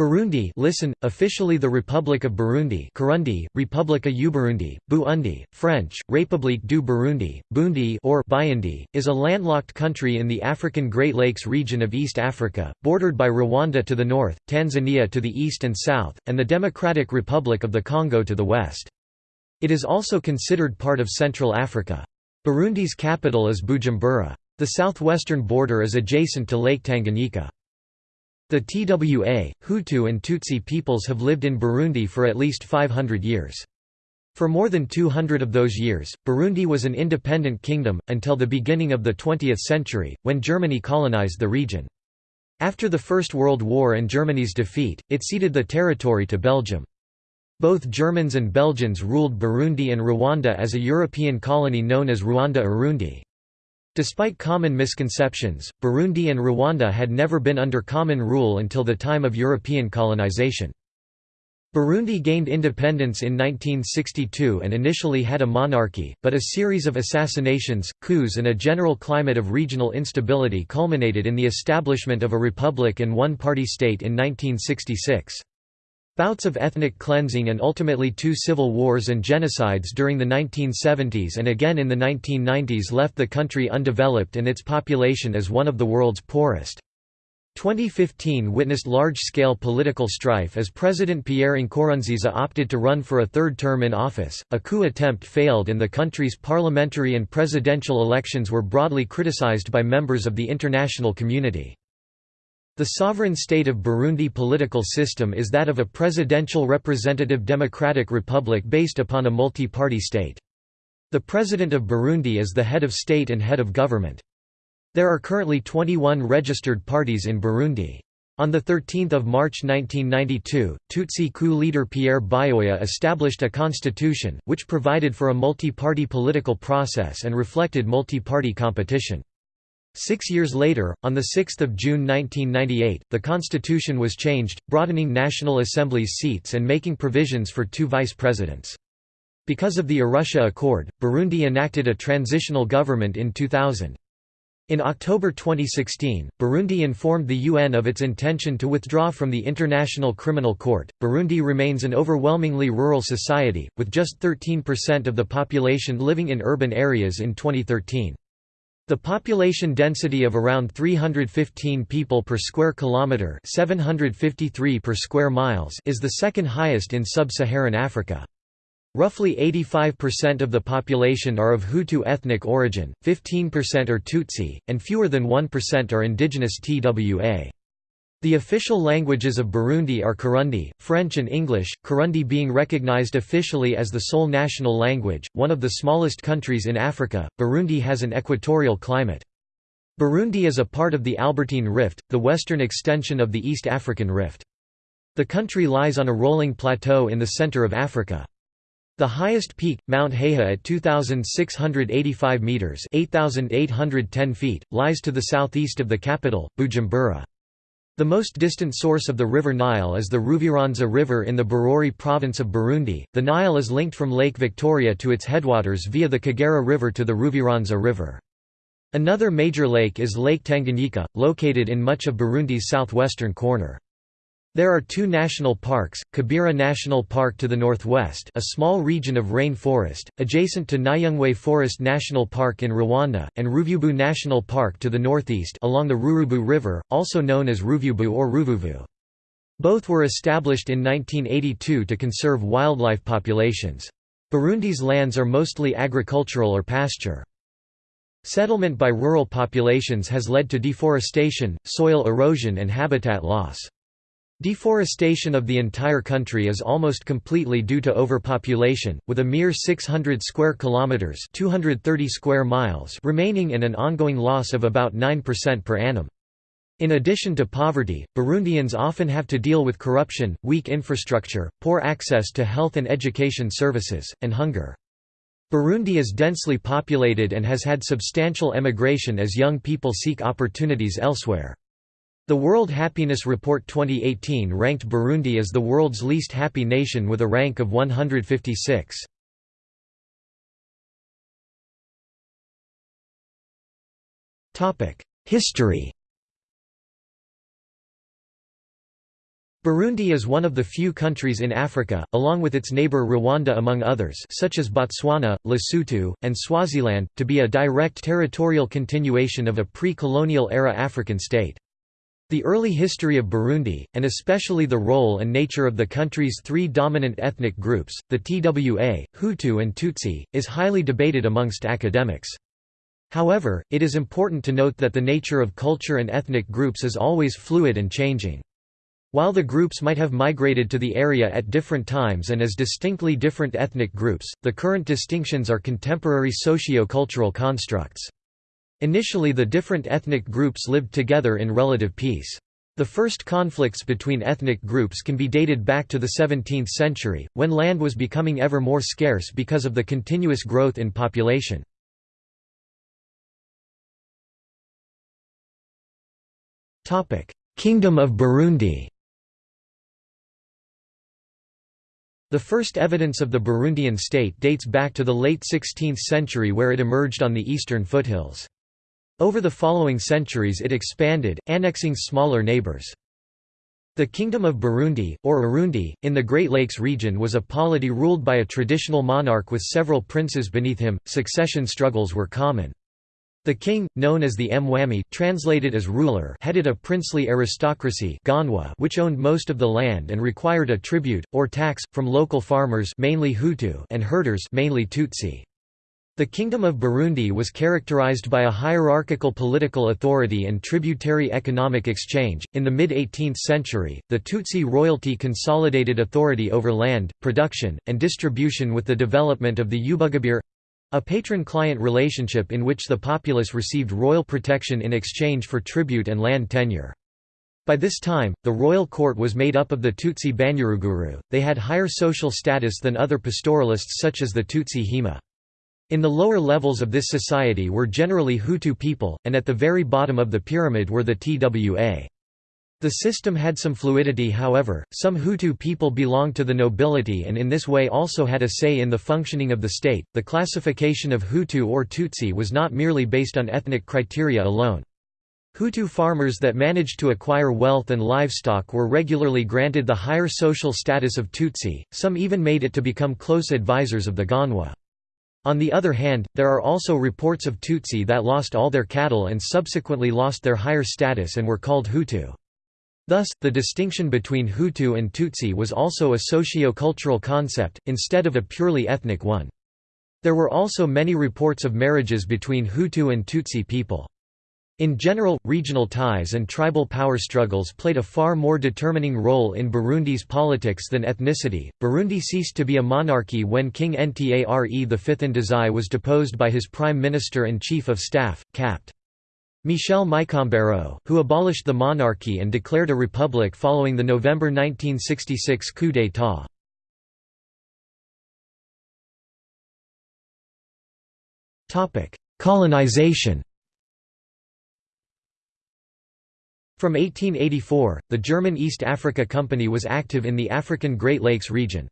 Burundi listen, officially the Republic of Burundi Kirundi, Republika y'Uburundi, Burundi, French, République du Burundi, Bundi or Bayandi, is a landlocked country in the African Great Lakes region of East Africa, bordered by Rwanda to the north, Tanzania to the east and south, and the Democratic Republic of the Congo to the west. It is also considered part of Central Africa. Burundi's capital is Bujumbura. The southwestern border is adjacent to Lake Tanganyika. The Twa, Hutu and Tutsi peoples have lived in Burundi for at least 500 years. For more than 200 of those years, Burundi was an independent kingdom, until the beginning of the 20th century, when Germany colonized the region. After the First World War and Germany's defeat, it ceded the territory to Belgium. Both Germans and Belgians ruled Burundi and Rwanda as a European colony known as Rwanda-Urundi. Despite common misconceptions, Burundi and Rwanda had never been under common rule until the time of European colonization. Burundi gained independence in 1962 and initially had a monarchy, but a series of assassinations, coups and a general climate of regional instability culminated in the establishment of a republic and one-party state in 1966. Bouts of ethnic cleansing and ultimately two civil wars and genocides during the 1970s and again in the 1990s left the country undeveloped and its population as one of the world's poorest. 2015 witnessed large-scale political strife as President Pierre Nkurunziza opted to run for a third term in office. A coup attempt failed and the country's parliamentary and presidential elections were broadly criticized by members of the international community. The sovereign state of Burundi political system is that of a presidential representative democratic republic based upon a multi-party state. The President of Burundi is the head of state and head of government. There are currently 21 registered parties in Burundi. On 13 March 1992, Tutsi coup leader Pierre Buyoya established a constitution, which provided for a multi-party political process and reflected multi-party competition. Six years later, on 6 June 1998, the constitution was changed, broadening National Assembly's seats and making provisions for two vice presidents. Because of the Arusha Accord, Burundi enacted a transitional government in 2000. In October 2016, Burundi informed the UN of its intention to withdraw from the International Criminal Court. Burundi remains an overwhelmingly rural society, with just 13% of the population living in urban areas in 2013. The population density of around 315 people per square kilometre 753 per square miles is the second highest in sub-Saharan Africa. Roughly 85% of the population are of Hutu ethnic origin, 15% are Tutsi, and fewer than 1% are indigenous Twa. The official languages of Burundi are Kirundi, French and English, Kirundi being recognized officially as the sole national language. One of the smallest countries in Africa, Burundi has an equatorial climate. Burundi is a part of the Albertine Rift, the western extension of the East African Rift. The country lies on a rolling plateau in the center of Africa. The highest peak, Mount Heha at 2,685 metres 8,810 feet, lies to the southeast of the capital, Bujumbura. The most distant source of the River Nile is the Ruvyironza River in the Bururi province of Burundi. The Nile is linked from Lake Victoria to its headwaters via the Kagera River to the Ruvyironza River. Another major lake is Lake Tanganyika, located in much of Burundi's southwestern corner. There are two national parks, Kibira National Park to the northwest a small region of rain forest, adjacent to Nyungwe Forest National Park in Rwanda, and Ruvubu National Park to the northeast along the Rurubu River, also known as Ruvubu or Ruvuvu. Both were established in 1982 to conserve wildlife populations. Burundi's lands are mostly agricultural or pasture. Settlement by rural populations has led to deforestation, soil erosion and habitat loss. Deforestation of the entire country is almost completely due to overpopulation, with a mere 600 square kilometers (230 square miles) remaining and an ongoing loss of about 9% per annum. In addition to poverty, Burundians often have to deal with corruption, weak infrastructure, poor access to health and education services, and hunger. Burundi is densely populated and has had substantial emigration as young people seek opportunities elsewhere. The World Happiness Report 2018 ranked Burundi as the world's least happy nation with a rank of 156. History Burundi is one of the few countries in Africa, along with its neighbor Rwanda among others such as Botswana, Lesotho, and Swaziland, to be a direct territorial continuation of a pre-colonial era African state. The early history of Burundi, and especially the role and nature of the country's three dominant ethnic groups, the Twa, Hutu and Tutsi, is highly debated amongst academics. However, it is important to note that the nature of culture and ethnic groups is always fluid and changing. While the groups might have migrated to the area at different times and as distinctly different ethnic groups, the current distinctions are contemporary socio-cultural constructs. Initially the different ethnic groups lived together in relative peace. The first conflicts between ethnic groups can be dated back to the 17th century, when land was becoming ever more scarce because of the continuous growth in population. Kingdom of Burundi The first evidence of the Burundian state dates back to the late 16th century where it emerged on the eastern foothills. Over the following centuries it expanded, annexing smaller neighbors. The Kingdom of Burundi, or Urundi, in the Great Lakes region was a polity ruled by a traditional monarch with several princes beneath him. Succession struggles were common. The king, known as the Mwami translated as ruler headed a princely aristocracy which owned most of the land and required a tribute, or tax, from local farmers mainly Hutu and herders mainly Tutsi. The Kingdom of Burundi was characterized by a hierarchical political authority and tributary economic exchange. In the mid 18th century, the Tutsi royalty consolidated authority over land, production, and distribution with the development of the Ubugabire a patron-client relationship in which the populace received royal protection in exchange for tribute and land tenure. By this time, the royal court was made up of the Tutsi Banyaruguru, they had higher social status than other pastoralists such as the Tutsi Hima. In the lower levels of this society were generally Hutu people, and at the very bottom of the pyramid were the Twa. The system had some fluidity however, some Hutu people belonged to the nobility and in this way also had a say in the functioning of the state. The classification of Hutu or Tutsi was not merely based on ethnic criteria alone. Hutu farmers that managed to acquire wealth and livestock were regularly granted the higher social status of Tutsi, some even made it to become close advisors of the Ganwa. On the other hand, there are also reports of Tutsi that lost all their cattle and subsequently lost their higher status and were called Hutu. Thus, the distinction between Hutu and Tutsi was also a socio-cultural concept, instead of a purely ethnic one. There were also many reports of marriages between Hutu and Tutsi people. In general, regional ties and tribal power struggles played a far more determining role in Burundi's politics than ethnicity. Burundi ceased to be a monarchy when King Ntare V Ndizeye was deposed by his prime minister and chief of staff, Capt. Michel Micombero, who abolished the monarchy and declared a republic following the November 1966 coup d'état. Colonization From 1884, the German East Africa Company was active in the African Great Lakes region.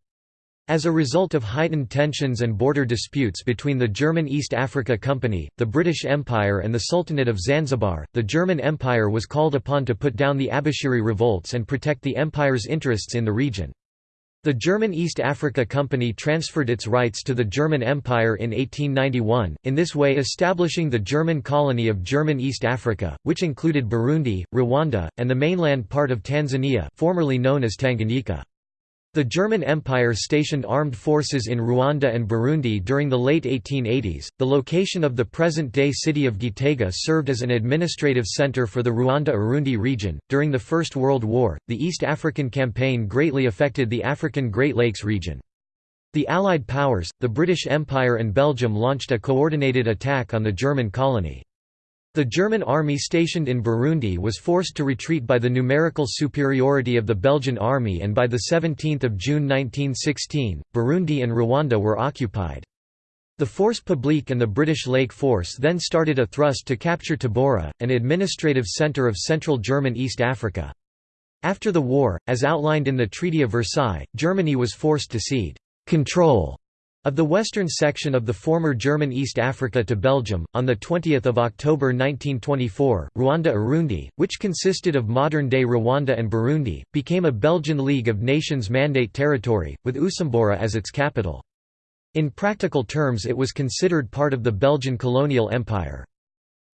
As a result of heightened tensions and border disputes between the German East Africa Company, the British Empire and the Sultanate of Zanzibar, the German Empire was called upon to put down the Abushiri revolts and protect the empire's interests in the region. The German East Africa Company transferred its rights to the German Empire in 1891, in this way establishing the German colony of German East Africa, which included Burundi, Rwanda, and the mainland part of Tanzania formerly known as Tanganyika. The German Empire stationed armed forces in Rwanda and Burundi during the late 1880s. The location of the present day city of Gitega served as an administrative center for the Rwanda Urundi region. During the First World War, the East African Campaign greatly affected the African Great Lakes region. The Allied powers, the British Empire and Belgium launched a coordinated attack on the German colony. The German army stationed in Burundi was forced to retreat by the numerical superiority of the Belgian army and by 17 June 1916, Burundi and Rwanda were occupied. The Force Publique and the British Lake Force then started a thrust to capture Tabora, an administrative centre of central German East Africa. After the war, as outlined in the Treaty of Versailles, Germany was forced to cede control Of the western section of the former German East Africa to Belgium, on 20 October 1924, Rwanda-Urundi, which consisted of modern-day Rwanda and Burundi, became a Belgian League of Nations Mandate territory, with Usumbura as its capital. In practical terms it was considered part of the Belgian colonial empire.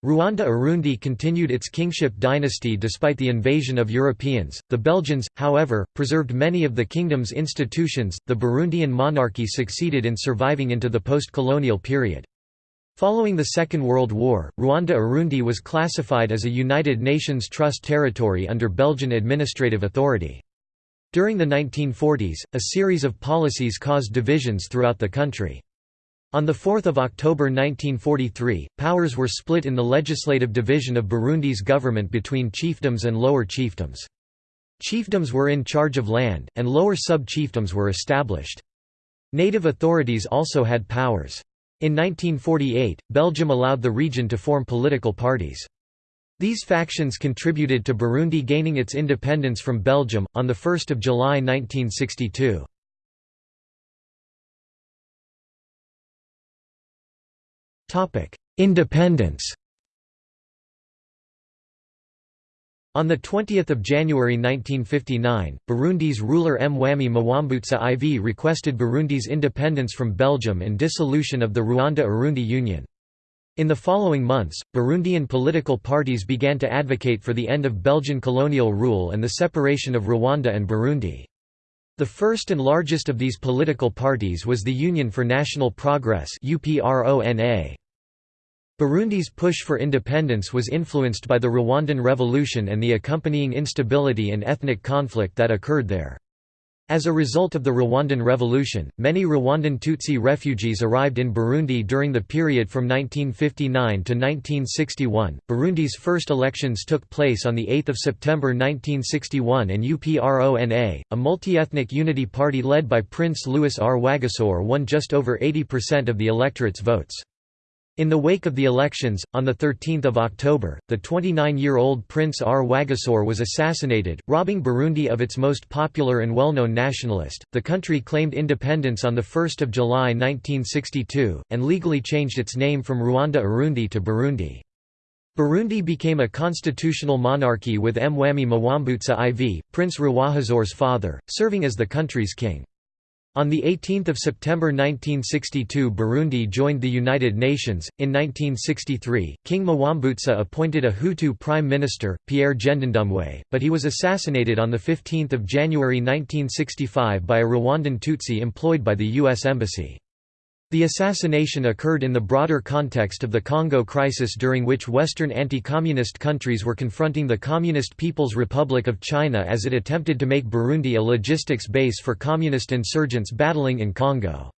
Rwanda-Urundi continued its kingship dynasty despite the invasion of Europeans. The Belgians, however, preserved many of the kingdom's institutions. The Burundian monarchy succeeded in surviving into the post-colonial period. Following the Second World War, Rwanda-Urundi was classified as a United Nations Trust territory under Belgian administrative authority. During the 1940s, a series of policies caused divisions throughout the country. On 4 October 1943, powers were split in the legislative division of Burundi's government between chiefdoms and lower chiefdoms. Chiefdoms were in charge of land, and lower sub-chiefdoms were established. Native authorities also had powers. In 1948, Belgium allowed the region to form political parties. These factions contributed to Burundi gaining its independence from Belgium, on 1 July 1962. Independence On 20 January 1959, Burundi's ruler Mwami Mwambutsa IV requested Burundi's independence from Belgium and dissolution of the Rwanda-Urundi Union. In the following months, Burundian political parties began to advocate for the end of Belgian colonial rule and the separation of Rwanda and Burundi. The first and largest of these political parties was the Union for National Progress. Burundi's push for independence was influenced by the Rwandan Revolution and the accompanying instability and ethnic conflict that occurred there. As a result of the Rwandan Revolution, many Rwandan Tutsi refugees arrived in Burundi during the period from 1959 to 1961. Burundi's first elections took place on 8 September 1961 and UPRONA, a multi-ethnic unity party led by Prince Louis R. Rwagasore won just over 80% of the electorate's votes. In the wake of the elections, on 13 October, the 29-year-old Prince Rwagasore was assassinated, robbing Burundi of its most popular and well-known nationalist. The country claimed independence on 1 July 1962, and legally changed its name from Rwanda-Urundi to Burundi. Burundi became a constitutional monarchy with Mwami Mwambutsa IV, Prince Rwagasore's father, serving as the country's king. On 18 September 1962 Burundi joined the United Nations. In 1963, King Mwambutsa appointed a Hutu prime minister, Pierre Ngendandumwe, but he was assassinated on 15 January 1965 by a Rwandan Tutsi employed by the U.S. Embassy. The assassination occurred in the broader context of the Congo crisis during which Western anti-communist countries were confronting the Communist People's Republic of China as it attempted to make Burundi a logistics base for communist insurgents battling in Congo.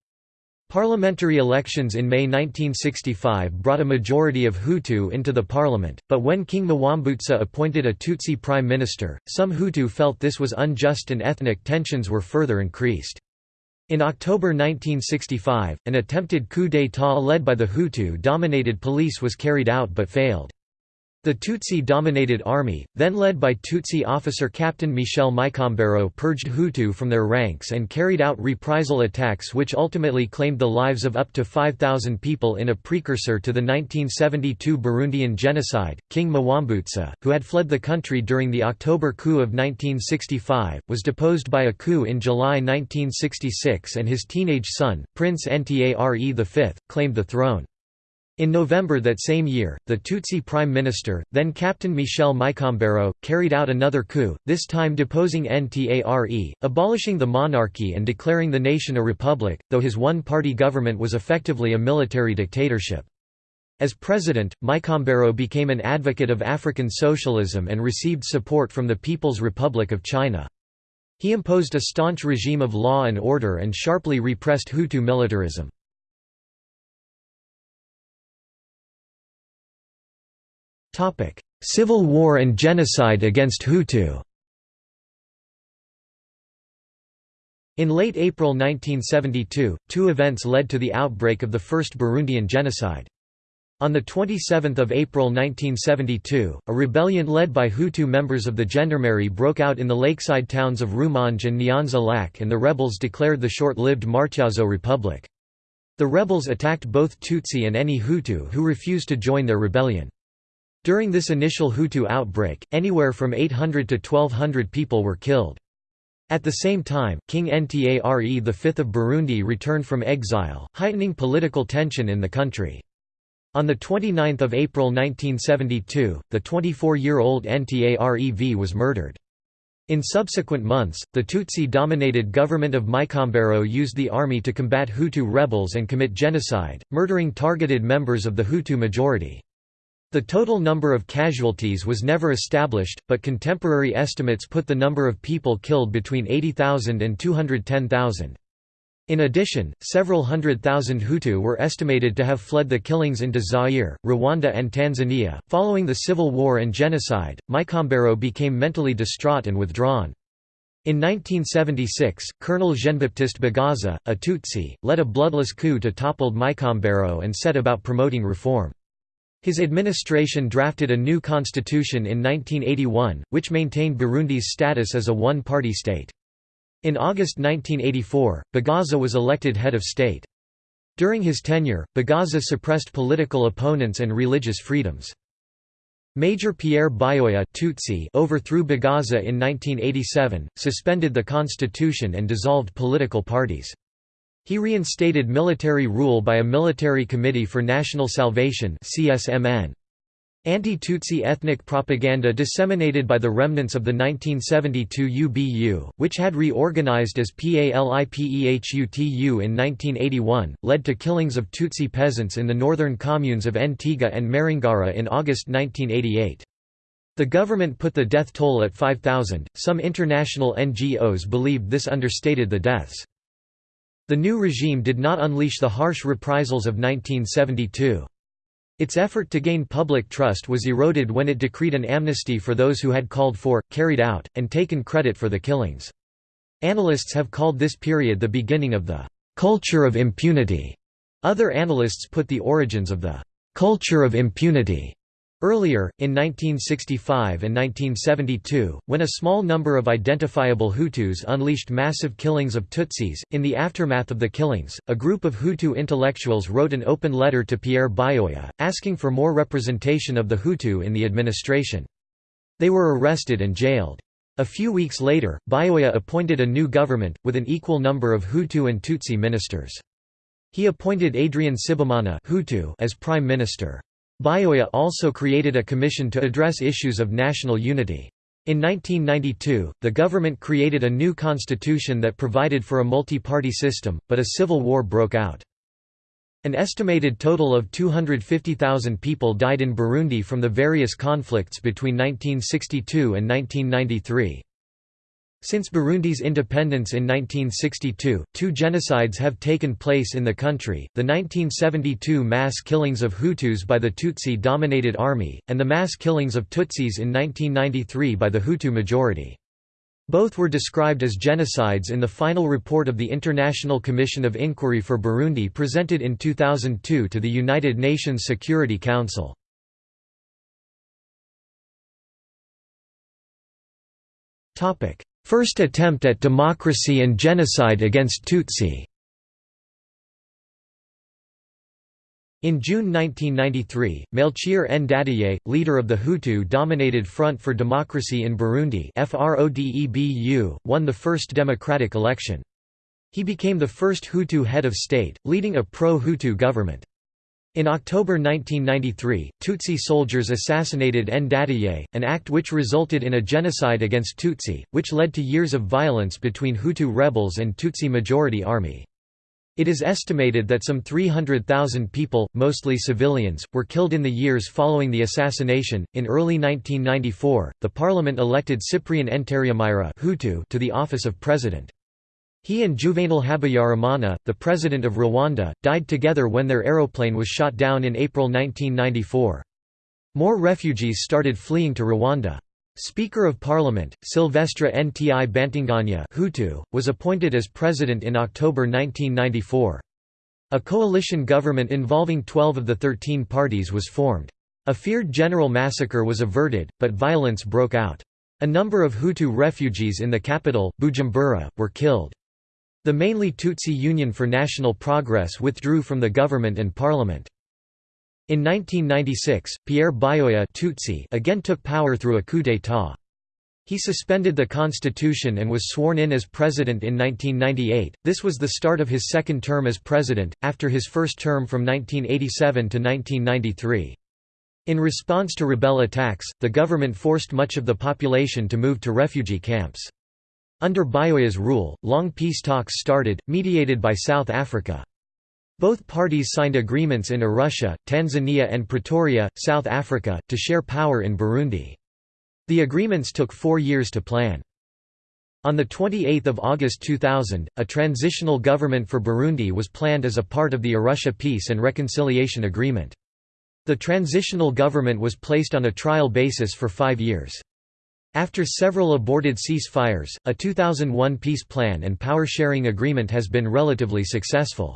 Parliamentary elections in May 1965 brought a majority of Hutu into the parliament, but when King Mwambutsa appointed a Tutsi prime minister, some Hutu felt this was unjust and ethnic tensions were further increased. In October 1965, an attempted coup d'état led by the Hutu-dominated police was carried out but failed. The Tutsi-dominated army, then led by Tutsi officer Captain Michel Micombero purged Hutu from their ranks and carried out reprisal attacks which ultimately claimed the lives of up to 5,000 people in a precursor to the 1972 Burundian genocide. King Mwambutsa, who had fled the country during the October coup of 1965, was deposed by a coup in July 1966 and his teenage son, Prince Ntare V, claimed the throne. In November that same year, the Tutsi prime minister, then Captain Michel Micombero, carried out another coup, this time deposing Ntare, abolishing the monarchy and declaring the nation a republic, though his one-party government was effectively a military dictatorship. As president, Micombero became an advocate of African socialism and received support from the People's Republic of China. He imposed a staunch regime of law and order and sharply repressed Hutu militarism. Civil war and genocide against Hutu In late April 1972, two events led to the outbreak of the First Burundian Genocide. On 27 April 1972, a rebellion led by Hutu members of the Gendarmerie broke out in the lakeside towns of Rumonge and Nyanza Lac and the rebels declared the short-lived Martyazo Republic. The rebels attacked both Tutsi and any Hutu who refused to join their rebellion. During this initial Hutu outbreak, anywhere from 800 to 1200 people were killed. At the same time, King Ntare V of Burundi returned from exile, heightening political tension in the country. On 29 April 1972, the 24-year-old Ntare V was murdered. In subsequent months, the Tutsi-dominated government of Micombero used the army to combat Hutu rebels and commit genocide, murdering targeted members of the Hutu majority. The total number of casualties was never established, but contemporary estimates put the number of people killed between 80,000 and 210,000. In addition, several hundred thousand Hutu were estimated to have fled the killings into Zaire, Rwanda, and Tanzania. Following the civil war and genocide, Micombero became mentally distraught and withdrawn. In 1976, Colonel Jean-Baptiste Bagaza, a Tutsi, led a bloodless coup to topple Micombero and set about promoting reform. His administration drafted a new constitution in 1981, which maintained Burundi's status as a one-party state. In August 1984, Bagaza was elected head of state. During his tenure, Bagaza suppressed political opponents and religious freedoms. Major Pierre Buyoya Tutsi overthrew Bagaza in 1987, suspended the constitution and dissolved political parties. He reinstated military rule by a Military Committee for National Salvation Anti-Tutsi ethnic propaganda disseminated by the remnants of the 1972 UBU, which had reorganized as PALIPEHUTU in 1981, led to killings of Tutsi peasants in the northern communes of Ntega and Marangara in August 1988. The government put the death toll at 5,000. Some international NGOs believed this understated the deaths. The new regime did not unleash the harsh reprisals of 1972. Its effort to gain public trust was eroded when it decreed an amnesty for those who had called for, carried out, and taken credit for the killings. Analysts have called this period the beginning of the «culture of impunity». Other analysts put the origins of the «culture of impunity» Earlier, in 1965 and 1972, when a small number of identifiable Hutus unleashed massive killings of Tutsis, in the aftermath of the killings, a group of Hutu intellectuals wrote an open letter to Pierre Buyoya, asking for more representation of the Hutu in the administration. They were arrested and jailed. A few weeks later, Buyoya appointed a new government, with an equal number of Hutu and Tutsi ministers. He appointed Adrien Sibomana Hutu as prime minister. Buyoya also created a commission to address issues of national unity. In 1992, the government created a new constitution that provided for a multi-party system, but a civil war broke out. An estimated total of 250,000 people died in Burundi from the various conflicts between 1962 and 1993. Since Burundi's independence in 1962, two genocides have taken place in the country, the 1972 mass killings of Hutus by the Tutsi-dominated army, and the mass killings of Tutsis in 1993 by the Hutu majority. Both were described as genocides in the final report of the International Commission of Inquiry for Burundi presented in 2002 to the United Nations Security Council. First attempt at democracy and genocide against Tutsi In June 1993, Melchior Ndadaye, leader of the Hutu-dominated Front for Democracy in Burundi won the first democratic election. He became the first Hutu head of state, leading a pro-Hutu government. In October 1993, Tutsi soldiers assassinated Ndadaye, an act which resulted in a genocide against Tutsi, which led to years of violence between Hutu rebels and Tutsi majority army. It is estimated that some 300,000 people, mostly civilians, were killed in the years following the assassination. In early 1994, the parliament elected Cyprien Ntaryamira to the office of president. He and Juvenal Habyarimana, the president of Rwanda, died together when their aeroplane was shot down in April 1994. More refugees started fleeing to Rwanda. Speaker of Parliament, Sylvestre Ntibantunganya Hutu, was appointed as president in October 1994. A coalition government involving 12 of the 13 parties was formed. A feared general massacre was averted, but violence broke out. A number of Hutu refugees in the capital, Bujumbura, were killed. The mainly Tutsi Union for National Progress withdrew from the government and parliament. In 1996, Pierre Buyoya Tutsi again took power through a coup d'état. He suspended the constitution and was sworn in as president in 1998. This was the start of his second term as president, after his first term from 1987 to 1993. In response to rebel attacks, the government forced much of the population to move to refugee camps. Under Buyoya's rule, long peace talks started, mediated by South Africa. Both parties signed agreements in Arusha, Tanzania and Pretoria, South Africa, to share power in Burundi. The agreements took four years to plan. On 28 August 2000, a transitional government for Burundi was planned as a part of the Arusha Peace and Reconciliation Agreement. The transitional government was placed on a trial basis for five years. After several aborted ceasefires, a 2001 peace plan and power-sharing agreement has been relatively successful.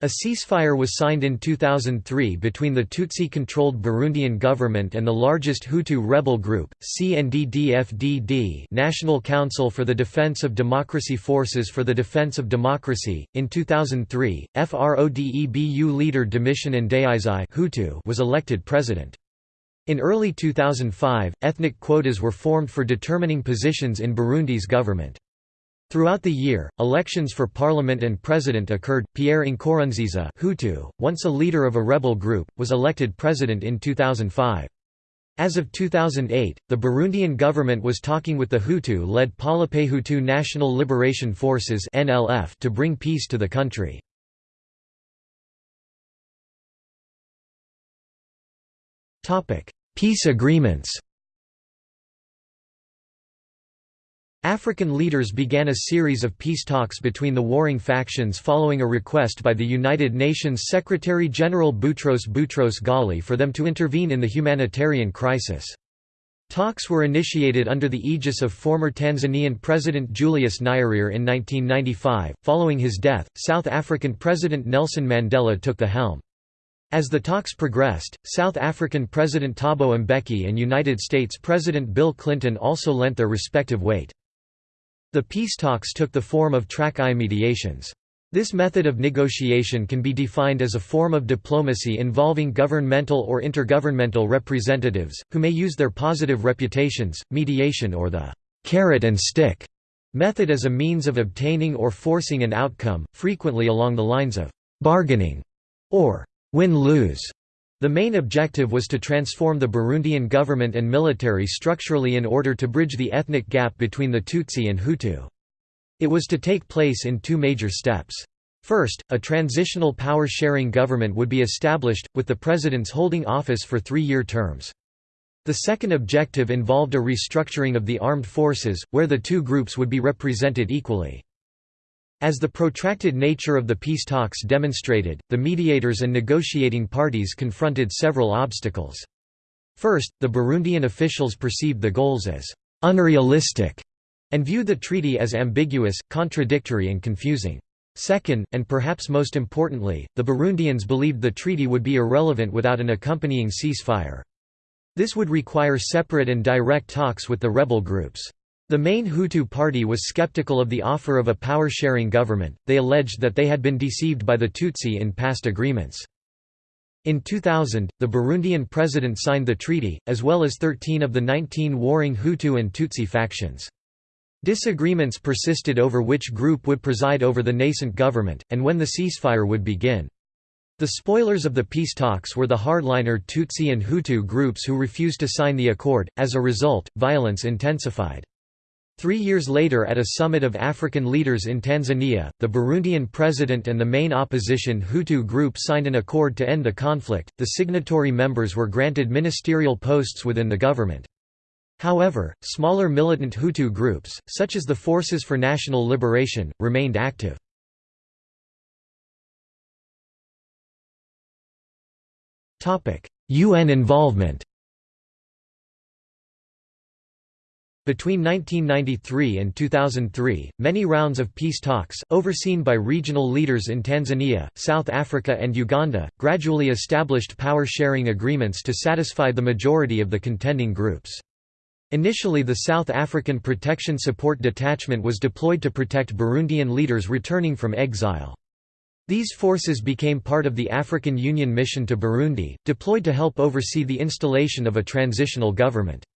A ceasefire was signed in 2003 between the Tutsi-controlled Burundian government and the largest Hutu rebel group, CNDD-FDD National Council for the Defense of Democracy Forces for the Defense of Democracy. In 2003, FRODEBU leader Domitien Ndayizeye Hutu was elected president. In early 2005, ethnic quotas were formed for determining positions in Burundi's government. Throughout the year, elections for parliament and president occurred. Pierre Nkurunziza, Hutu, once a leader of a rebel group, was elected president in 2005. As of 2008, the Burundian government was talking with the Hutu-led Hutu National Liberation Forces (NLF) to bring peace to the country. Topic: Peace agreements. African leaders began a series of peace talks between the warring factions following a request by the United Nations Secretary-General Boutros Boutros Ghali for them to intervene in the humanitarian crisis. Talks were initiated under the aegis of former Tanzanian President Julius Nyerere in 1995. Following his death, South African President Nelson Mandela took the helm. As the talks progressed, South African President Thabo Mbeki and United States President Bill Clinton also lent their respective weight. The peace talks took the form of track-I mediations. This method of negotiation can be defined as a form of diplomacy involving governmental or intergovernmental representatives, who may use their positive reputations, mediation or the «carrot and stick» method as a means of obtaining or forcing an outcome, frequently along the lines of «bargaining» or «win-lose». The main objective was to transform the Burundian government and military structurally in order to bridge the ethnic gap between the Tutsi and Hutu. It was to take place in two major steps. First, a transitional power-sharing government would be established, with the presidents holding office for three-year terms. The second objective involved a restructuring of the armed forces, where the two groups would be represented equally. As the protracted nature of the peace talks demonstrated, the mediators and negotiating parties confronted several obstacles. First, the Burundian officials perceived the goals as «unrealistic» and viewed the treaty as ambiguous, contradictory and confusing. Second, and perhaps most importantly, the Burundians believed the treaty would be irrelevant without an accompanying ceasefire. This would require separate and direct talks with the rebel groups. The main Hutu party was skeptical of the offer of a power-sharing government, they alleged that they had been deceived by the Tutsi in past agreements. In 2000, the Burundian president signed the treaty, as well as 13 of the 19 warring Hutu and Tutsi factions. Disagreements persisted over which group would preside over the nascent government, and when the ceasefire would begin. The spoilers of the peace talks were the hardliner Tutsi and Hutu groups who refused to sign the accord, as a result, violence intensified. Three years later at a summit of African leaders in Tanzania, the Burundian president and the main opposition Hutu group signed an accord to end the conflict. The signatory members were granted ministerial posts within the government. However, smaller militant Hutu groups, such as the Forces for National Liberation, remained active. UN involvement Between 1993 and 2003, many rounds of peace talks, overseen by regional leaders in Tanzania, South Africa and Uganda, gradually established power-sharing agreements to satisfy the majority of the contending groups. Initially the South African Protection Support Detachment was deployed to protect Burundian leaders returning from exile. These forces became part of the African Union mission to Burundi, deployed to help oversee the installation of a transitional government.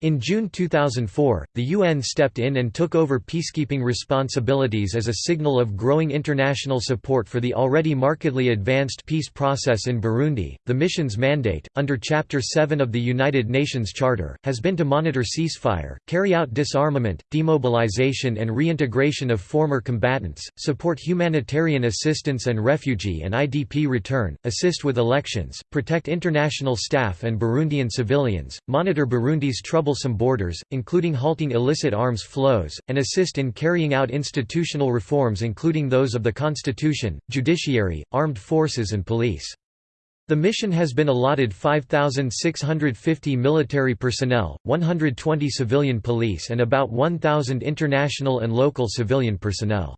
In June 2004, the UN stepped in and took over peacekeeping responsibilities as a signal of growing international support for the already markedly advanced peace process in Burundi. The mission's mandate, under Chapter 7 of the United Nations Charter, has been to monitor ceasefire, carry out disarmament, demobilization, and reintegration of former combatants, support humanitarian assistance and refugee and IDP return, assist with elections, protect international staff and Burundian civilians, monitor Burundi's trouble troublesome borders, including halting illicit arms flows, and assist in carrying out institutional reforms including those of the constitution, judiciary, armed forces and police. The mission has been allotted 5,650 military personnel, 120 civilian police and about 1,000 international and local civilian personnel.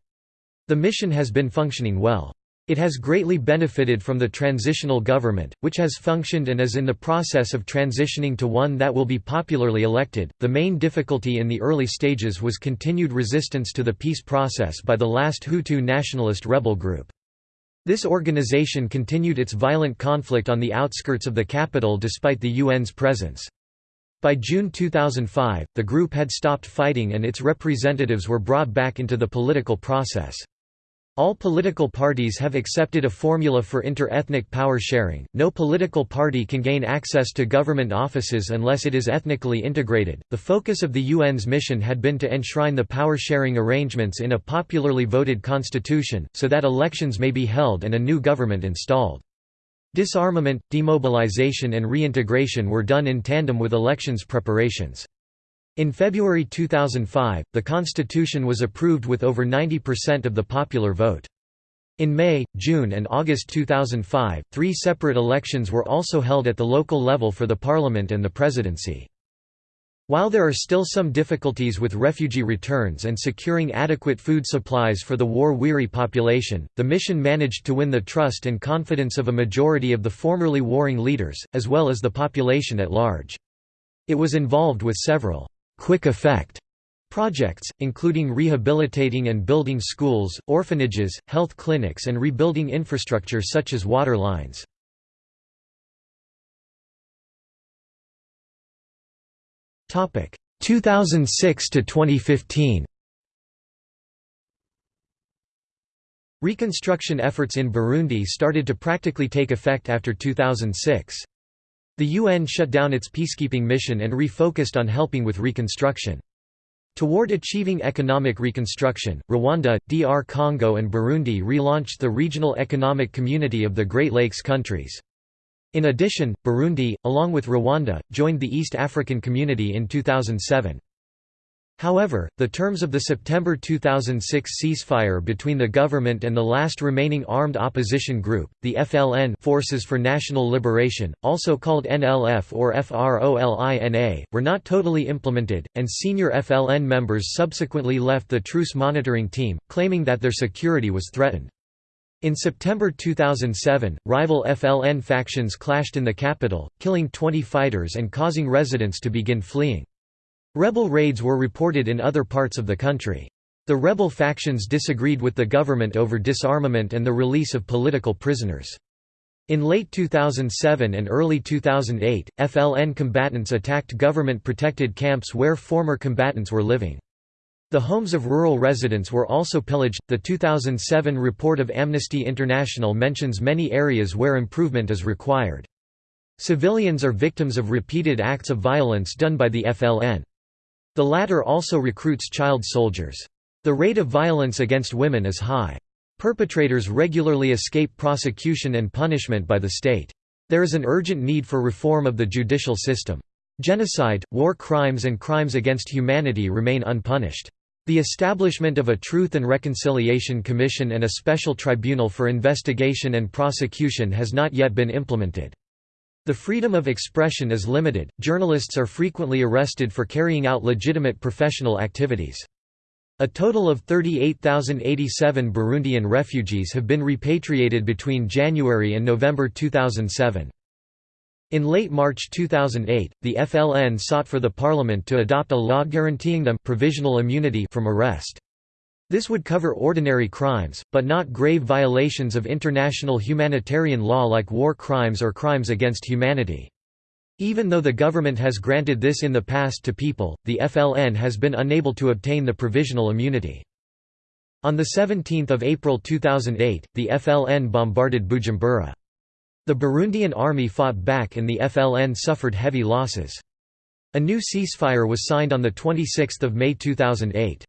The mission has been functioning well. It has greatly benefited from the transitional government, which has functioned and is in the process of transitioning to one that will be popularly elected. The main difficulty in the early stages was continued resistance to the peace process by the last Hutu nationalist rebel group. This organization continued its violent conflict on the outskirts of the capital despite the UN's presence. By June 2005, the group had stopped fighting and its representatives were brought back into the political process. All political parties have accepted a formula for inter-ethnic power sharing. No political party can gain access to government offices unless it is ethnically integrated. The focus of the UN's mission had been to enshrine the power sharing arrangements in a popularly voted constitution, so that elections may be held and a new government installed. Disarmament, demobilization and reintegration were done in tandem with elections preparations. In February 2005, the constitution was approved with over 90% of the popular vote. In May, June and August 2005, three separate elections were also held at the local level for the parliament and the presidency. While there are still some difficulties with refugee returns and securing adequate food supplies for the war-weary population, the mission managed to win the trust and confidence of a majority of the formerly warring leaders, as well as the population at large. It was involved with several quick effect projects, including rehabilitating and building schools, orphanages, health clinics and rebuilding infrastructure such as water lines. Topic 2006 to 2015. Reconstruction efforts in Burundi started to practically take effect after 2006. The UN shut down its peacekeeping mission and refocused on helping with reconstruction. Toward achieving economic reconstruction, Rwanda, DR Congo and Burundi relaunched the regional economic community of the Great Lakes countries. In addition, Burundi, along with Rwanda, joined the East African Community in 2007. However, the terms of the September 2006 ceasefire between the government and the last remaining armed opposition group, the FLN Forces for National Liberation, also called NLF or FROLINA, were not totally implemented, and senior FLN members subsequently left the truce monitoring team, claiming that their security was threatened. In September 2007, rival FLN factions clashed in the capital, killing 20 fighters and causing residents to begin fleeing. Rebel raids were reported in other parts of the country. The rebel factions disagreed with the government over disarmament and the release of political prisoners. In late 2007 and early 2008, FLN combatants attacked government-protected camps where former combatants were living. The homes of rural residents were also pillaged. The 2007 report of Amnesty International mentions many areas where improvement is required. Civilians are victims of repeated acts of violence done by the FLN. The latter also recruits child soldiers. The rate of violence against women is high. Perpetrators regularly escape prosecution and punishment by the state. There is an urgent need for reform of the judicial system. Genocide, war crimes and crimes against humanity remain unpunished. The establishment of a Truth and Reconciliation Commission and a special tribunal for investigation and prosecution has not yet been implemented. The freedom of expression is limited, journalists are frequently arrested for carrying out legitimate professional activities. A total of 38,087 Burundian refugees have been repatriated between January and November 2007. In late March 2008, the FLN sought for the parliament to adopt a law guaranteeing them provisional immunity from arrest. This would cover ordinary crimes, but not grave violations of international humanitarian law like war crimes or crimes against humanity. Even though the government has granted this in the past to people, the FLN has been unable to obtain the provisional immunity. On 17 April 2008, the FLN bombarded Bujumbura. The Burundian army fought back and the FLN suffered heavy losses. A new ceasefire was signed on 26 May 2008.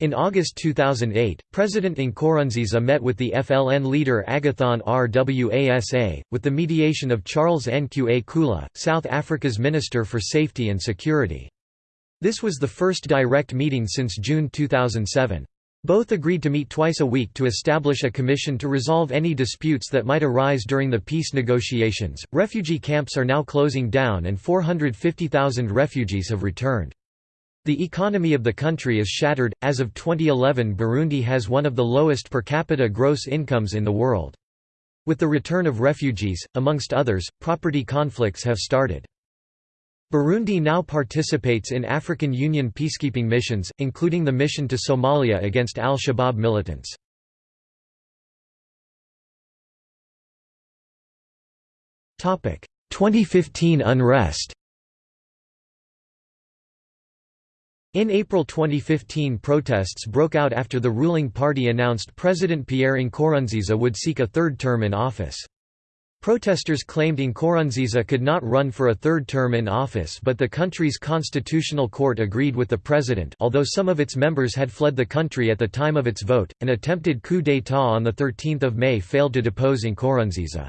In August 2008, President Nkurunziza met with the FLN leader Agathon Rwasa, with the mediation of Charles Nqakula, South Africa's Minister for Safety and Security. This was the first direct meeting since June 2007. Both agreed to meet twice a week to establish a commission to resolve any disputes that might arise during the peace negotiations. Refugee camps are now closing down and 450,000 refugees have returned. The economy of the country is shattered. As of 2011, Burundi has one of the lowest per capita gross incomes in the world. With the return of refugees, amongst others, property conflicts have started. Burundi now participates in African Union peacekeeping missions, including the mission to Somalia against al-Shabaab militants. Topic: 2015 unrest. In April 2015 protests broke out after the ruling party announced President Pierre Nkurunziza would seek a third term in office. Protesters claimed Nkurunziza could not run for a third term in office but the country's constitutional court agreed with the president although some of its members had fled the country at the time of its vote, an attempted coup d'état on 13 May failed to depose Nkurunziza.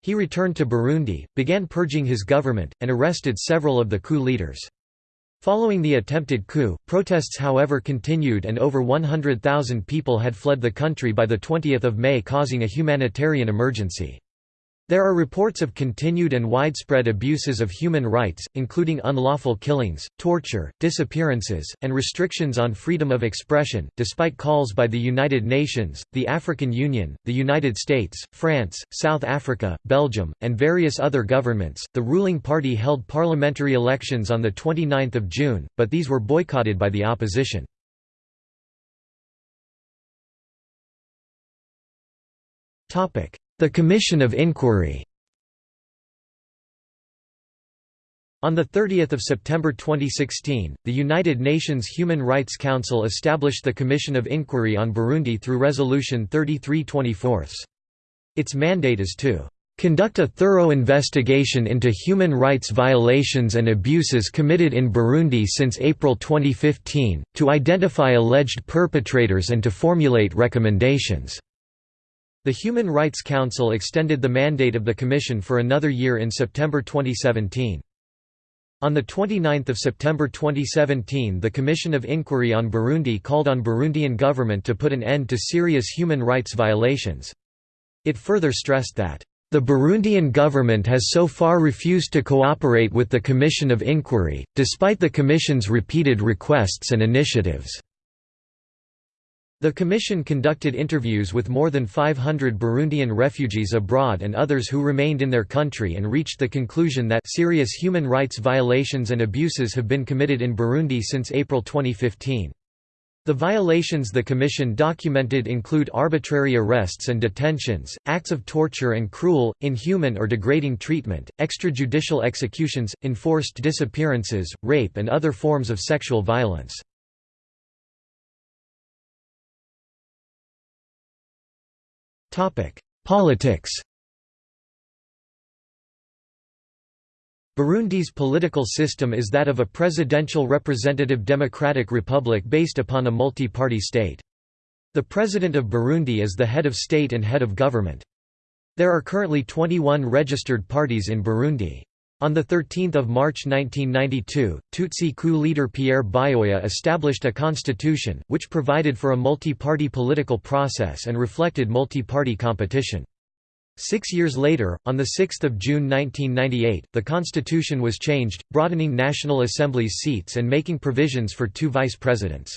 He returned to Burundi, began purging his government, and arrested several of the coup leaders. Following the attempted coup, protests however continued and over 100,000 people had fled the country by 20 May causing a humanitarian emergency. There are reports of continued and widespread abuses of human rights, including unlawful killings, torture, disappearances, and restrictions on freedom of expression. Despite calls by the United Nations, the African Union, the United States, France, South Africa, Belgium, and various other governments, the ruling party held parliamentary elections on the 29th of June, but these were boycotted by the opposition. Topic: the Commission of Inquiry On 30 September 2016, the United Nations Human Rights Council established the Commission of Inquiry on Burundi through Resolution 3324. Its mandate is to "...conduct a thorough investigation into human rights violations and abuses committed in Burundi since April 2015, to identify alleged perpetrators and to formulate recommendations." The Human Rights Council extended the mandate of the Commission for another year in September 2017. On 29 September 2017 the Commission of Inquiry on Burundi called on Burundian government to put an end to serious human rights violations. It further stressed that, "...the Burundian government has so far refused to cooperate with the Commission of Inquiry, despite the Commission's repeated requests and initiatives." The Commission conducted interviews with more than 500 Burundian refugees abroad and others who remained in their country and reached the conclusion that serious human rights violations and abuses have been committed in Burundi since April 2015. The violations the Commission documented include arbitrary arrests and detentions, acts of torture and cruel, inhuman or degrading treatment, extrajudicial executions, enforced disappearances, rape and other forms of sexual violence. Politics Burundi's political system is that of a presidential representative democratic republic based upon a multi-party state. The President of Burundi is the head of state and head of government. There are currently 21 registered parties in Burundi. On 13 March 1992, Tutsi coup leader Pierre Buyoya established a constitution, which provided for a multi-party political process and reflected multi-party competition. Six years later, on 6 June 1998, the constitution was changed, broadening National Assembly's seats and making provisions for two vice presidents.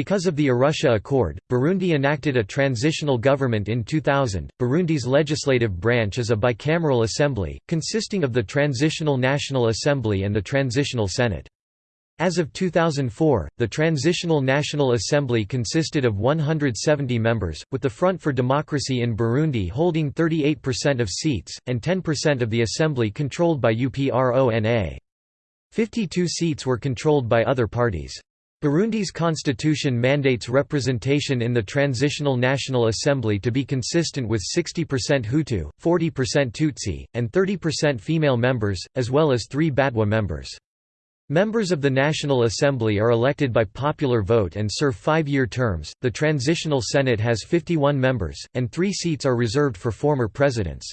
Because of the Arusha Accord, Burundi enacted a transitional government in 2000. Burundi's legislative branch is a bicameral assembly, consisting of the Transitional National Assembly and the Transitional Senate. As of 2004, the Transitional National Assembly consisted of 170 members, with the Front for Democracy in Burundi holding 38% of seats, and 10% of the assembly controlled by UPRONA. 52 seats were controlled by other parties. Burundi's constitution mandates representation in the Transitional National Assembly to be consistent with 60% Hutu, 40% Tutsi, and 30% female members, as well as three Batwa members. Members of the National Assembly are elected by popular vote and serve five-year terms. The Transitional Senate has 51 members, and three seats are reserved for former presidents.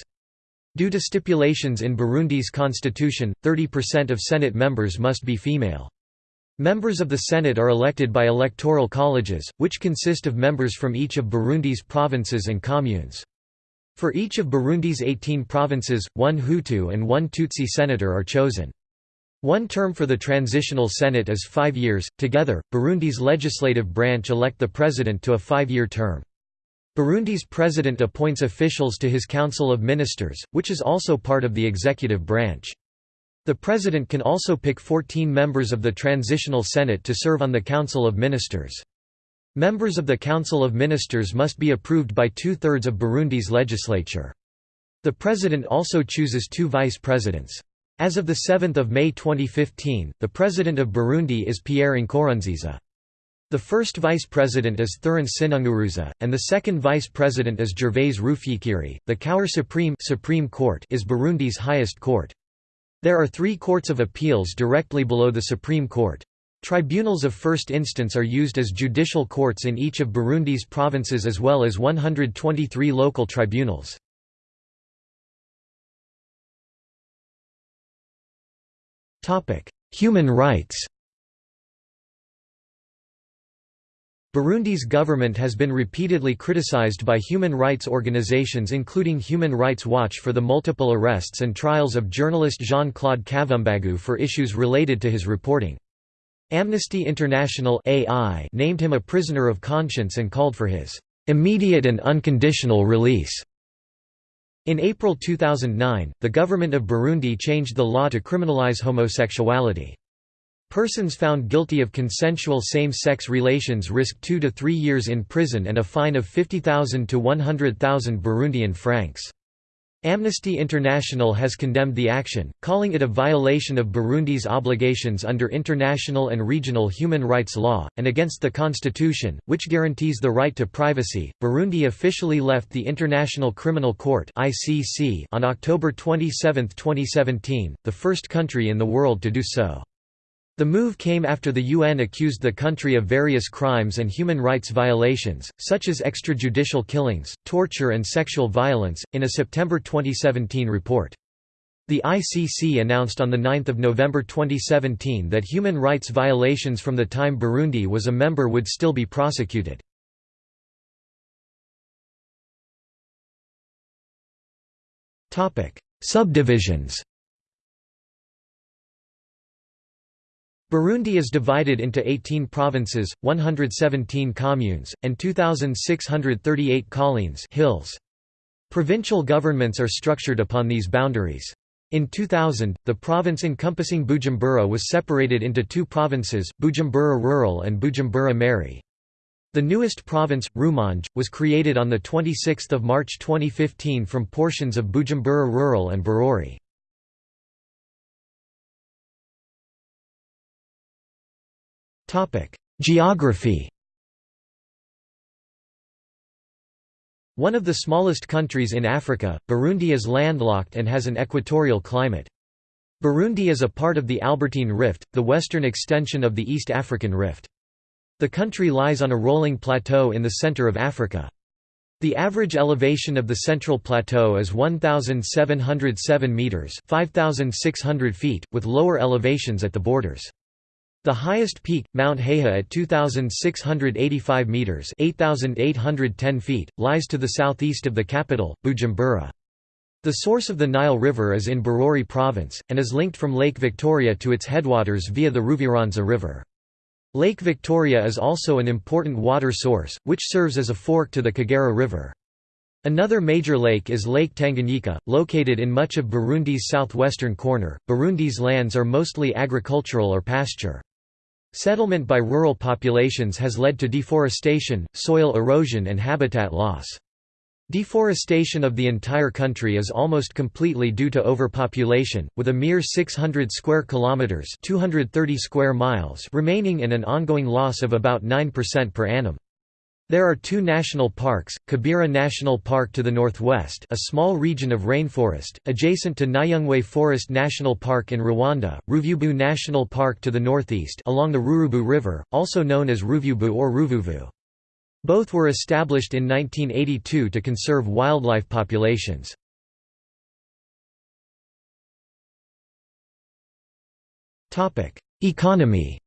Due to stipulations in Burundi's constitution, 30% of Senate members must be female. Members of the Senate are elected by electoral colleges, which consist of members from each of Burundi's provinces and communes. For each of Burundi's 18 provinces, one Hutu and one Tutsi senator are chosen. One term for the Transitional Senate is five years. Together, Burundi's legislative branch elect the president to a five-year term. Burundi's president appoints officials to his Council of Ministers, which is also part of the executive branch. The president can also pick 14 members of the Transitional Senate to serve on the Council of Ministers. Members of the Council of Ministers must be approved by two-thirds of Burundi's legislature. The president also chooses two vice presidents. As of 7 May 2015, the president of Burundi is Pierre Nkurunziza. The first vice president is Thurin Sinunguruza, and the second vice president is Gervais Rufyikiri. The Cour Supreme, Supreme Court is Burundi's highest court. There are three courts of appeals directly below the Supreme Court. Tribunals of first instance are used as judicial courts in each of Burundi's provinces as well as 123 local tribunals. Human rights Burundi's government has been repeatedly criticized by human rights organizations including Human Rights Watch for the multiple arrests and trials of journalist Jean-Claude Kavumbagu for issues related to his reporting. Amnesty International AI named him a prisoner of conscience and called for his immediate and unconditional release. In April 2009, the government of Burundi changed the law to criminalize homosexuality. Persons found guilty of consensual same-sex relations risk two to three years in prison and a fine of 50,000 to 100,000 Burundian francs. Amnesty International has condemned the action, calling it a violation of Burundi's obligations under international and regional human rights law, and against the constitution, which guarantees the right to privacy. Burundi officially left the International Criminal Court (ICC) on October 27, 2017, the first country in the world to do so. The move came after the UN accused the country of various crimes and human rights violations, such as extrajudicial killings, torture and sexual violence, in a September 2017 report. The ICC announced on 9 November 2017 that human rights violations from the time Burundi was a member would still be prosecuted. Subdivisions Burundi is divided into 18 provinces, 117 communes, and 2,638 collines hills. Provincial governments are structured upon these boundaries. In 2000, the province encompassing Bujumbura was separated into two provinces, Bujumbura Rural and Bujumbura Mairie. The newest province, Rumonge, was created on 26 March 2015 from portions of Bujumbura Rural and Bururi. Geography One of the smallest countries in Africa, Burundi is landlocked and has an equatorial climate. Burundi is a part of the Albertine Rift, the western extension of the East African Rift. The country lies on a rolling plateau in the center of Africa. The average elevation of the central plateau is 1,707 metres 5,600 feet, with lower elevations at the borders. The highest peak, Mount Heha at 2,685 metres 8,810 feet, lies to the southeast of the capital, Bujumbura. The source of the Nile River is in Bururi province, and is linked from Lake Victoria to its headwaters via the Ruvyironza River. Lake Victoria is also an important water source, which serves as a fork to the Kagera River. Another major lake is Lake Tanganyika, located in much of Burundi's southwestern corner. Burundi's lands are mostly agricultural or pasture. Settlement by rural populations has led to deforestation, soil erosion and habitat loss. Deforestation of the entire country is almost completely due to overpopulation, with a mere 600 square kilometers (230 square miles) remaining in an ongoing loss of about 9% per annum. There are two national parks, Kibira National Park to the northwest a small region of rainforest, adjacent to Nyungwe Forest National Park in Rwanda, Ruvubu National Park to the northeast along the Rurubu River, also known as Ruvubu or Ruvuvu. Both were established in 1982 to conserve wildlife populations. Economy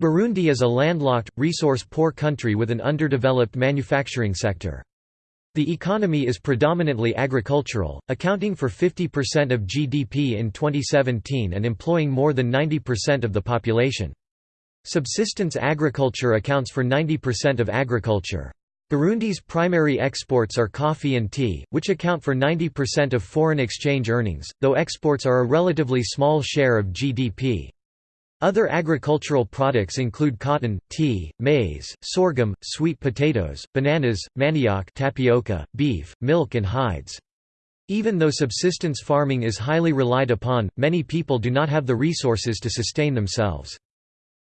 Burundi is a landlocked, resource-poor country with an underdeveloped manufacturing sector. The economy is predominantly agricultural, accounting for 50% of GDP in 2017 and employing more than 90% of the population. Subsistence agriculture accounts for 90% of agriculture. Burundi's primary exports are coffee and tea, which account for 90% of foreign exchange earnings, though exports are a relatively small share of GDP. Other agricultural products include cotton, tea, maize, sorghum, sweet potatoes, bananas, manioc tapioca, beef, milk and hides. Even though subsistence farming is highly relied upon, many people do not have the resources to sustain themselves.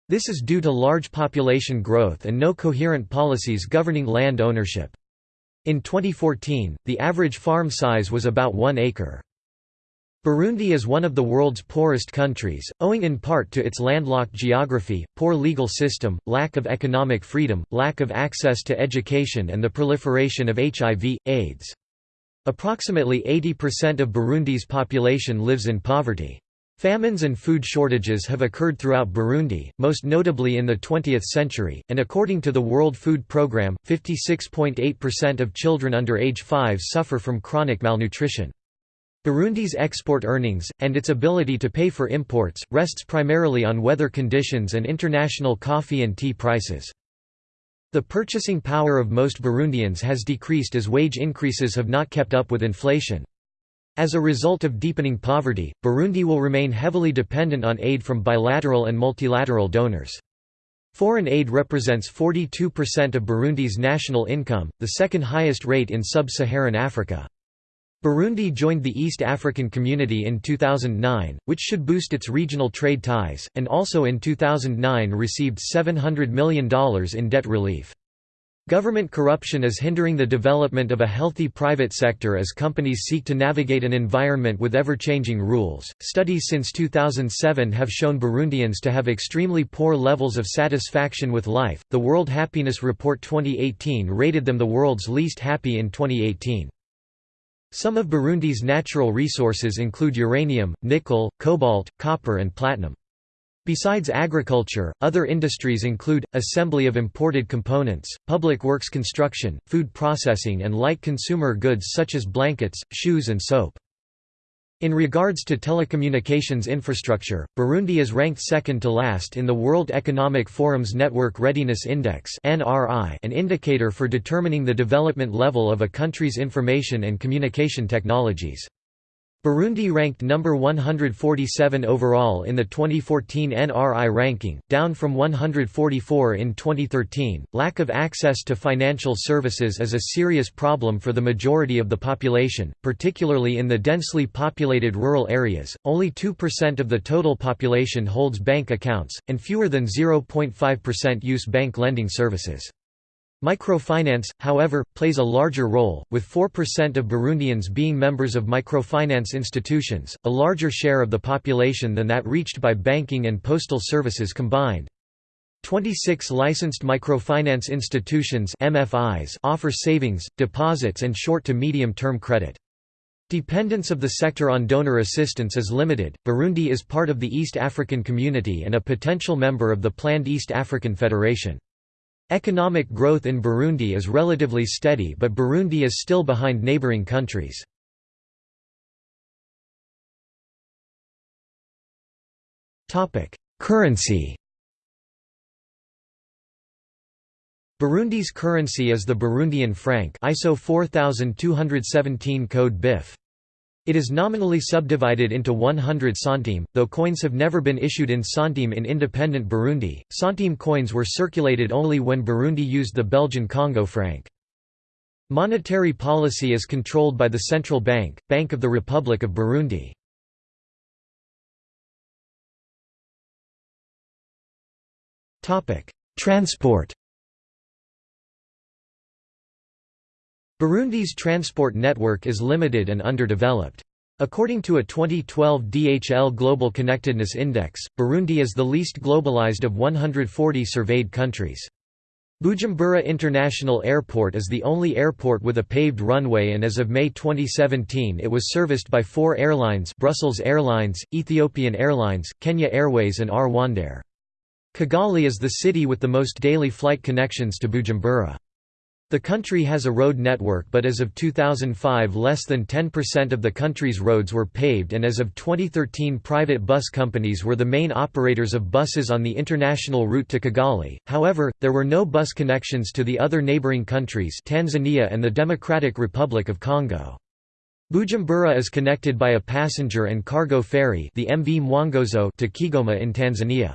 This is due to large population growth and no coherent policies governing land ownership. In 2014, the average farm size was about 1 acre. Burundi is one of the world's poorest countries, owing in part to its landlocked geography, poor legal system, lack of economic freedom, lack of access to education and the proliferation of HIV, AIDS. Approximately 80% of Burundi's population lives in poverty. Famines and food shortages have occurred throughout Burundi, most notably in the 20th century, and according to the World Food Programme, 56.8% of children under age 5 suffer from chronic malnutrition. Burundi's export earnings, and its ability to pay for imports, rests primarily on weather conditions and international coffee and tea prices. The purchasing power of most Burundians has decreased as wage increases have not kept up with inflation. As a result of deepening poverty, Burundi will remain heavily dependent on aid from bilateral and multilateral donors. Foreign aid represents 42% of Burundi's national income, the second highest rate in sub-Saharan Africa. Burundi joined the East African Community in 2009, which should boost its regional trade ties, and also in 2009 received $700 million in debt relief. Government corruption is hindering the development of a healthy private sector as companies seek to navigate an environment with ever changing rules. Studies since 2007 have shown Burundians to have extremely poor levels of satisfaction with life. The World Happiness Report 2018 rated them the world's least happy in 2018. Some of Burundi's natural resources include uranium, nickel, cobalt, copper, and platinum. Besides agriculture, other industries include, assembly of imported components, public works construction, food processing and light consumer goods such as blankets, shoes and soap. In regards to telecommunications infrastructure, Burundi is ranked second to last in the World Economic Forum's Network Readiness Index an indicator for determining the development level of a country's information and communication technologies. Burundi ranked number 147 overall in the 2014 NRI ranking, down from 144 in 2013. Lack of access to financial services is a serious problem for the majority of the population, particularly in the densely populated rural areas. Only 2% of the total population holds bank accounts, and fewer than 0.5% use bank lending services. Microfinance, however, plays a larger role, with 4% of Burundians being members of microfinance institutions, a larger share of the population than that reached by banking and postal services combined. 26 licensed microfinance institutions MFIs offer savings, deposits and short to medium-term credit. Dependence of the sector on donor assistance is limited. Burundi is part of the East African Community and a potential member of the planned East African Federation. Economic growth in Burundi is relatively steady but Burundi is still behind neighboring countries. Currency Burundi's currency is the Burundian franc ISO 4217 code BIF. It is nominally subdivided into 100 centime, though coins have never been issued in centime in independent Burundi. Centime coins were circulated only when Burundi used the Belgian Congo franc. Monetary policy is controlled by the Central Bank, Bank of the Republic of Burundi. Transport Burundi's transport network is limited and underdeveloped. According to a 2012 DHL Global Connectedness Index, Burundi is the least globalized of 140 surveyed countries. Bujumbura International Airport is the only airport with a paved runway and as of May 2017 it was serviced by four airlines Brussels Airlines, Ethiopian Airlines, Kenya Airways and Rwandair. Kigali is the city with the most daily flight connections to Bujumbura. The country has a road network but as of 2005 less than 10% of the country's roads were paved and as of 2013 private bus companies were the main operators of buses on the international route to Kigali, however, there were no bus connections to the other neighboring countries Tanzania and the Democratic Republic of Congo. Bujumbura is connected by a passenger and cargo ferry the MV Mwongozo to Kigoma in Tanzania.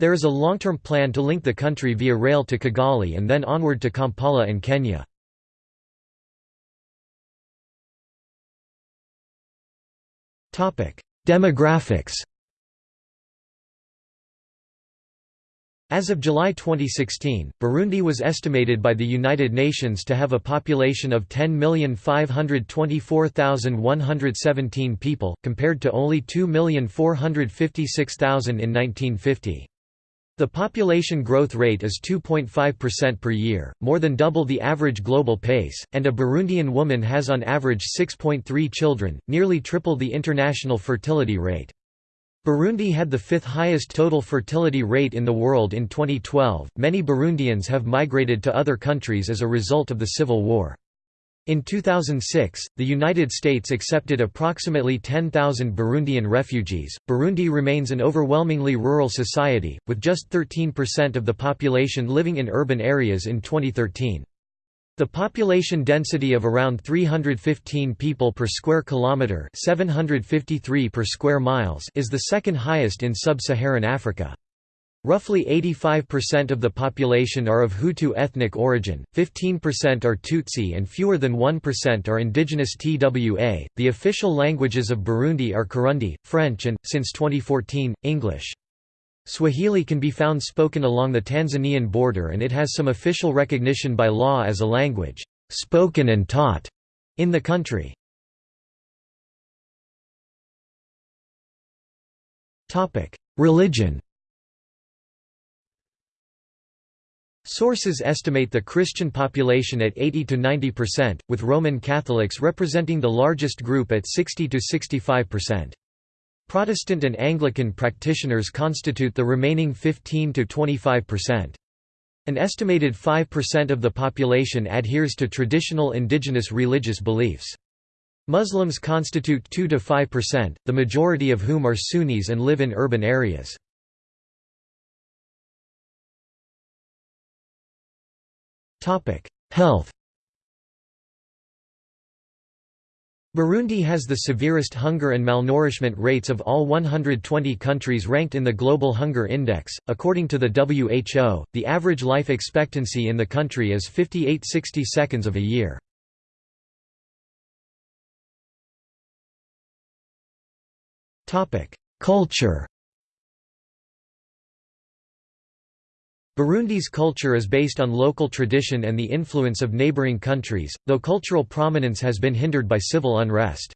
There is a long-term plan to link the country via rail to Kigali and then onward to Kampala and Kenya. Demographics As of July 2016, Burundi was estimated by the United Nations to have a population of 10,524,117 people, compared to only 2,456,000 in 1950. The population growth rate is 2.5% per year, more than double the average global pace, and a Burundian woman has on average 6.3 children, nearly triple the international fertility rate. Burundi had the fifth highest total fertility rate in the world in 2012. Many Burundians have migrated to other countries as a result of the civil war. In 2006, the United States accepted approximately 10,000 Burundian refugees. Burundi remains an overwhelmingly rural society, with just 13% of the population living in urban areas in 2013. The population density of around 315 people per square kilometre 753 per square miles is the second highest in sub-Saharan Africa. Roughly 85% of the population are of Hutu ethnic origin, 15% are Tutsi, and fewer than 1% are indigenous Twa. The official languages of Burundi are Kirundi, French, and, since 2014, English. Swahili can be found spoken along the Tanzanian border and it has some official recognition by law as a language, spoken and taught, in the country. Religion Sources estimate the Christian population at 80 to 90%, with Roman Catholics representing the largest group at 60 to 65%. Protestant and Anglican practitioners constitute the remaining 15 to 25%. An estimated 5% of the population adheres to traditional indigenous religious beliefs. Muslims constitute 2 to 5%, the majority of whom are Sunnis and live in urban areas. Health Burundi has the severest hunger and malnourishment rates of all 120 countries ranked in the Global Hunger Index. According to the WHO, the average life expectancy in the country is 58-60 seconds of a year. Culture Burundi's culture is based on local tradition and the influence of neighboring countries, though cultural prominence has been hindered by civil unrest.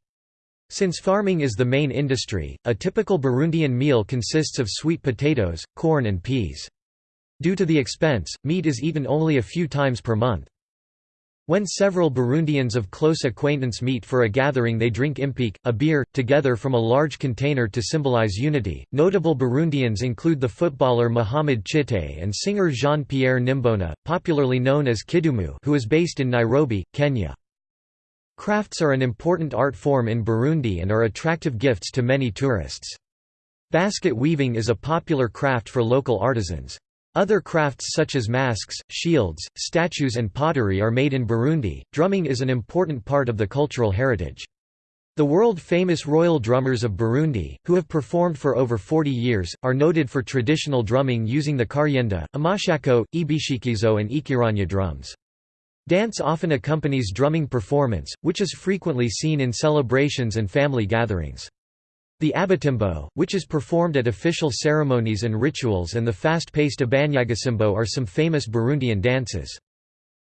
Since farming is the main industry, a typical Burundian meal consists of sweet potatoes, corn and peas. Due to the expense, meat is eaten only a few times per month. When several Burundians of close acquaintance meet for a gathering, they drink impeke, a beer, together from a large container to symbolize unity. Notable Burundians include the footballer Mohamed Tchité and singer Jean Pierre Nimbona, popularly known as Kidumu, who is based in Nairobi, Kenya. Crafts are an important art form in Burundi and are attractive gifts to many tourists. Basket weaving is a popular craft for local artisans. Other crafts such as masks, shields, statues and pottery are made in Burundi. Drumming is an important part of the cultural heritage. The world-famous royal drummers of Burundi, who have performed for over 40 years, are noted for traditional drumming using the karyenda, amashako, ibishikizo and ikiranya drums. Dance often accompanies drumming performance, which is frequently seen in celebrations and family gatherings. The abatimbo, which is performed at official ceremonies and rituals and the fast-paced abanyagasimbo are some famous Burundian dances.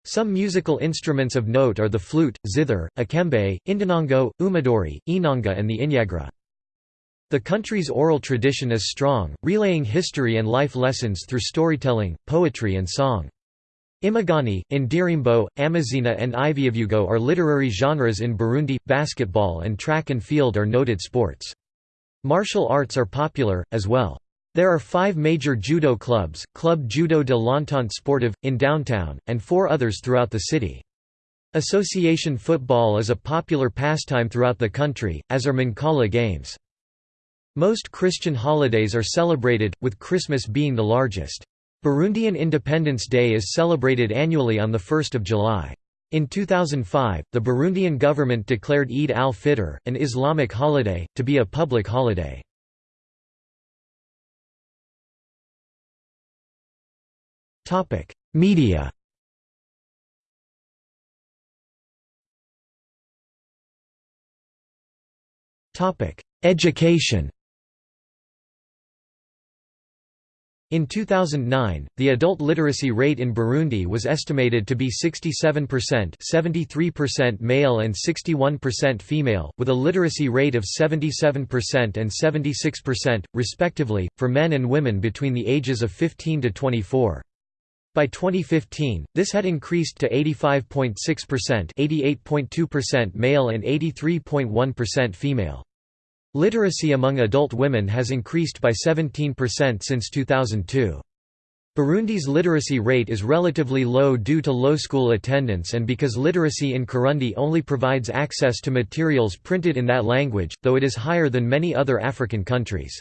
Some musical instruments of note are the flute, zither, akembe, indanongo, umuduri, inanga and the inyagara. The country's oral tradition is strong, relaying history and life lessons through storytelling, poetry and song. Imigani, Indirimbo, Amazina and Ivyuvugo are literary genres in Burundi. Basketball and track and field are noted sports. Martial arts are popular, as well. There are five major judo clubs, Club Judo de l'Entente Sportive, in downtown, and four others throughout the city. Association football is a popular pastime throughout the country, as are Mancala games. Most Christian holidays are celebrated, with Christmas being the largest. Burundian Independence Day is celebrated annually on 1 July. In 2005, the Burundian government declared Eid al-Fitr, an Islamic holiday, to be a public holiday. Media Education In 2009, the adult literacy rate in Burundi was estimated to be 67% 73% male and 61% female, with a literacy rate of 77% and 76%, respectively, for men and women between the ages of 15 to 24. By 2015, this had increased to 85.6% 88.2% male and 83.1% female. Literacy among adult women has increased by 17% since 2002. Burundi's literacy rate is relatively low due to low school attendance and because literacy in Kirundi only provides access to materials printed in that language, though it is higher than many other African countries.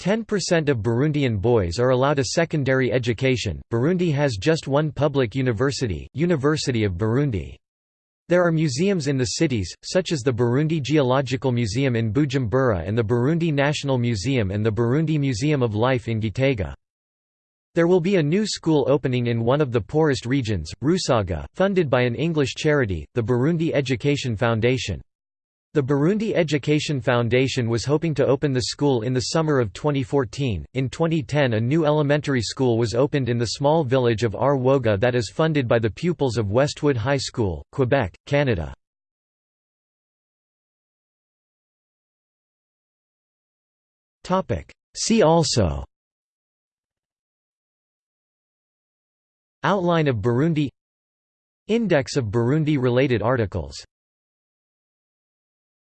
10% of Burundian boys are allowed a secondary education. Burundi has just one public university, University of Burundi. There are museums in the cities, such as the Burundi Geological Museum in Bujumbura and the Burundi National Museum and the Burundi Museum of Life in Gitega. There will be a new school opening in one of the poorest regions, Rusaga, funded by an English charity, the Burundi Education Foundation. The Burundi Education Foundation was hoping to open the school in the summer of 2014. In 2010, a new elementary school was opened in the small village of Arwoga that is funded by the pupils of Westwood High School, Quebec, Canada. See also Outline of Burundi Index of Burundi-related articles